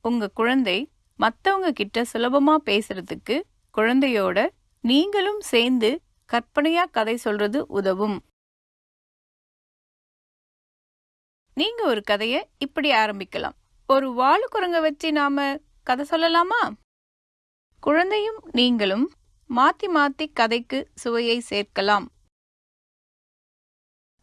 உங்க குழந்தை மத்தவங்க கிட்ட சுலபமா பேசுறதுக்கு குழந்தையோட நீங்களும் சேர்ந்து கற்பனையா கதை சொல்றது உதவும். நீங்க ஒரு கதைய இப்படி ஆரம்பிக்கலாம். ஒரு வாழு குரங்க வச்சு நாம கதை சொல்லலாமா? குழந்தையும் நீங்களும் மாத்தி மாத்தி கதைக்கு சுவையை சேர்க்கலாம்.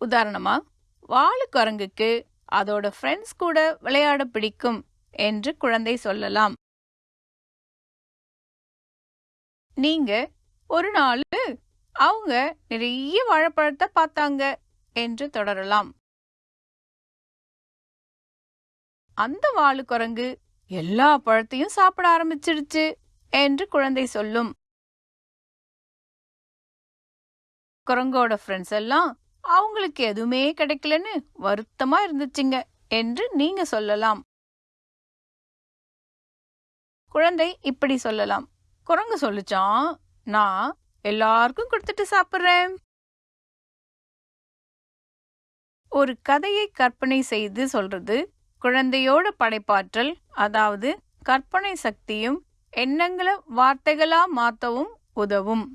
உதாரணமா வாழு குரங்குக்கு அதோட ஃப்ரெண்ட்ஸ் கூட விளையாட பிடிக்கும். என்று குழந்தை சொல்லலாம். நீங்க ஒரு நாள் அவங்க நிறைய வாழைப்பழத்தை பார்த்தாங்க என்று தொடரலாம். அந்த வாழு குரங்கு எல்லா பழத்தையும் சாப்பிட ஆரம்பிச்சிடுச்சு என்று குழந்தை சொல்லும். குரங்கோட ஃப்ரெண்ட்ஸ் எல்லாம் அவங்களுக்கு எதுவுமே கிடைக்கலன்னு வருத்தமா இருந்துச்சுங்க என்று நீங்க சொல்லலாம். குழந்தை இப்படி சொல்லலாம். குரங்கு சொல்லுச்சான் நான் எல்லாருக்கும் கொடுத்துட்டு சாப்பிடுறேன். ஒரு கதையை கற்பனை செய்து சொல்றது குழந்தையோட படைப்பாற்றல் அதாவது கற்பனை சக்தியும் எண்ணங்களை வார்த்தைகளா மாத்தவும் உதவும்.